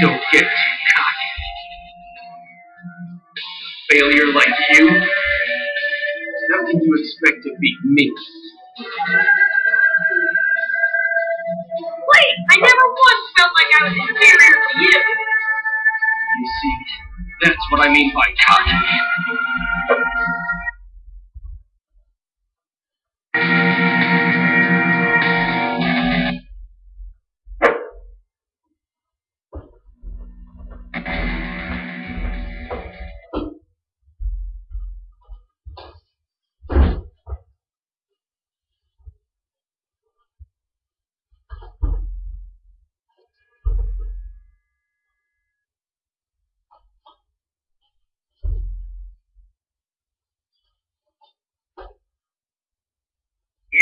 Don't get too cocky. Failure like you? How can you expect to beat me? Wait, I never once felt like I was inferior to you. You see, that's what I mean by cocky.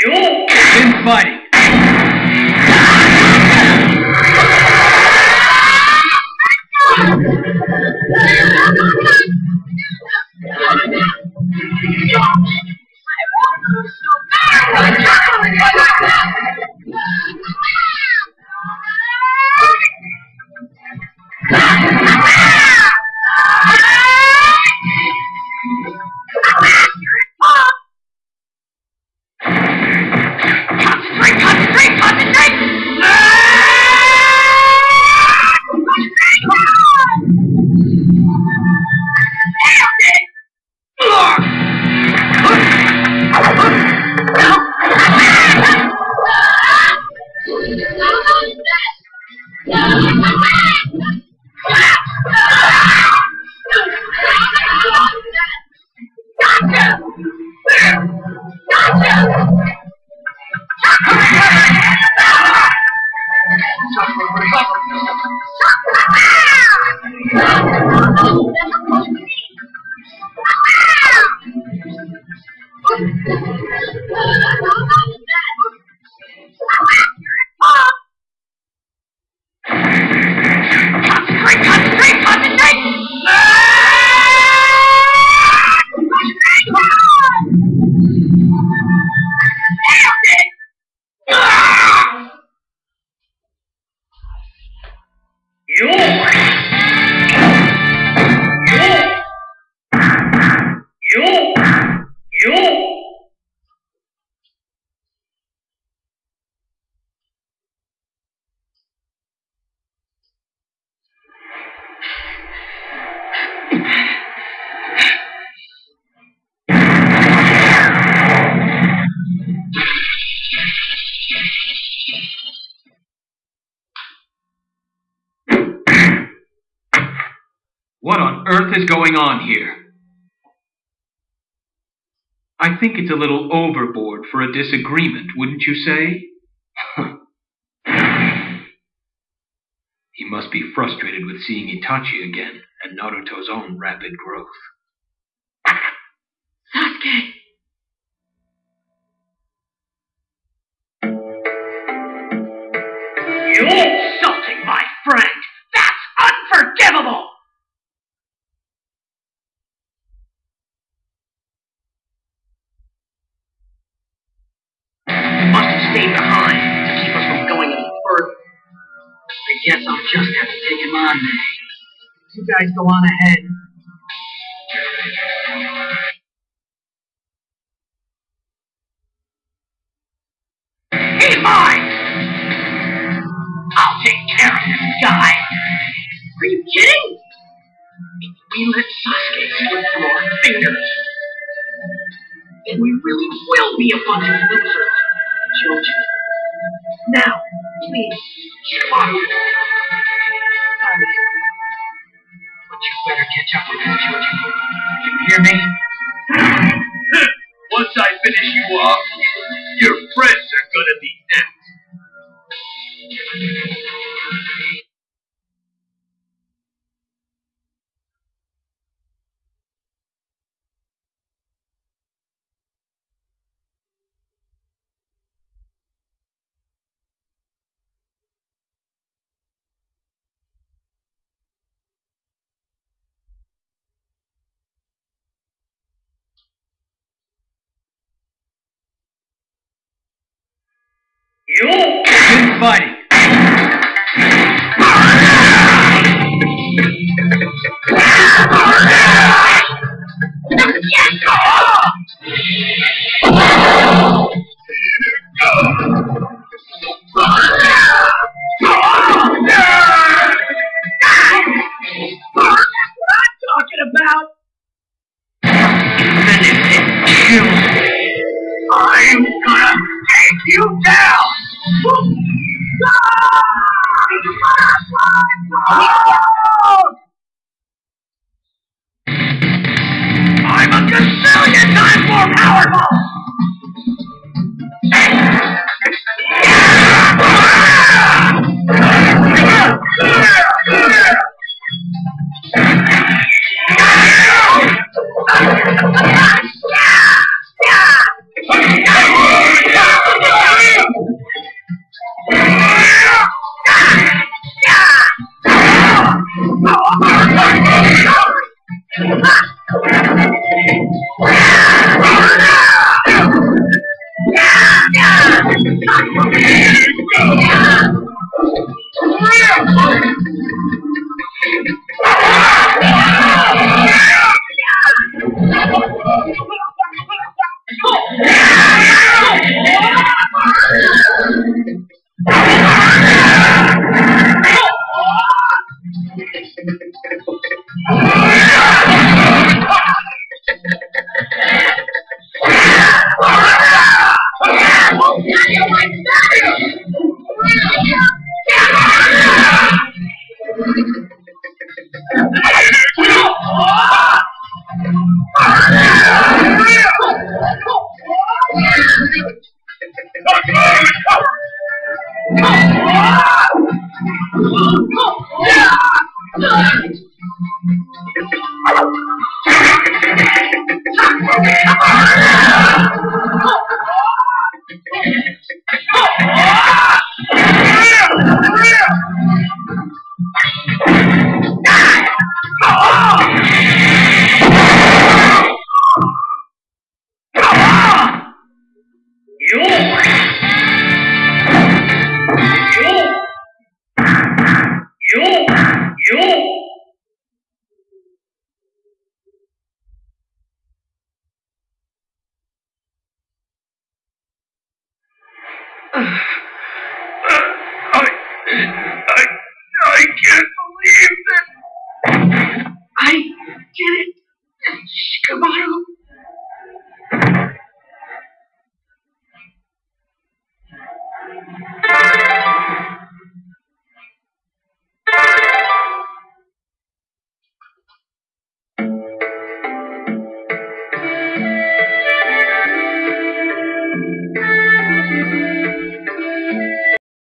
You've been fighting. Ah! Earth is going on here? I think it's a little overboard for a disagreement, wouldn't you say? he must be frustrated with seeing Itachi again and Naruto's own rapid growth. Sasuke! Just have to take him on. You guys go on ahead. He's mine! I'll take care of this guy! Are you kidding? If we let Sasuke slip through our fingers, then we really will be a bunch of losers, Choji. Now, please, come on. But you better catch up with us, Choji. You hear me? Once I finish you off, everybody. I'm gonna take you down! I'm a gazillion times more powerful! I, I,